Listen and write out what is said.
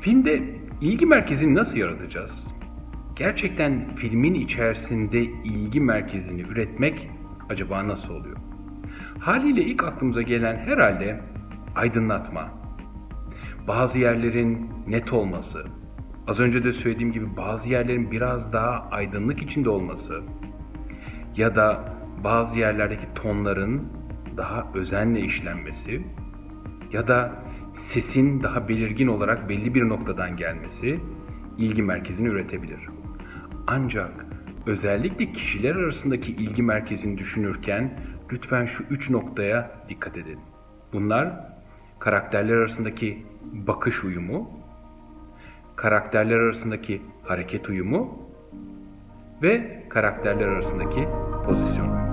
Filmde ilgi merkezini nasıl yaratacağız? Gerçekten filmin içerisinde ilgi merkezini üretmek acaba nasıl oluyor? Haliyle ilk aklımıza gelen herhalde aydınlatma. Bazı yerlerin net olması, az önce de söylediğim gibi bazı yerlerin biraz daha aydınlık içinde olması ya da bazı yerlerdeki tonların daha özenle işlenmesi ya da sesin daha belirgin olarak belli bir noktadan gelmesi ilgi merkezini üretebilir. Ancak özellikle kişiler arasındaki ilgi merkezini düşünürken lütfen şu üç noktaya dikkat edin. Bunlar karakterler arasındaki bakış uyumu, karakterler arasındaki hareket uyumu ve karakterler arasındaki pozisyon.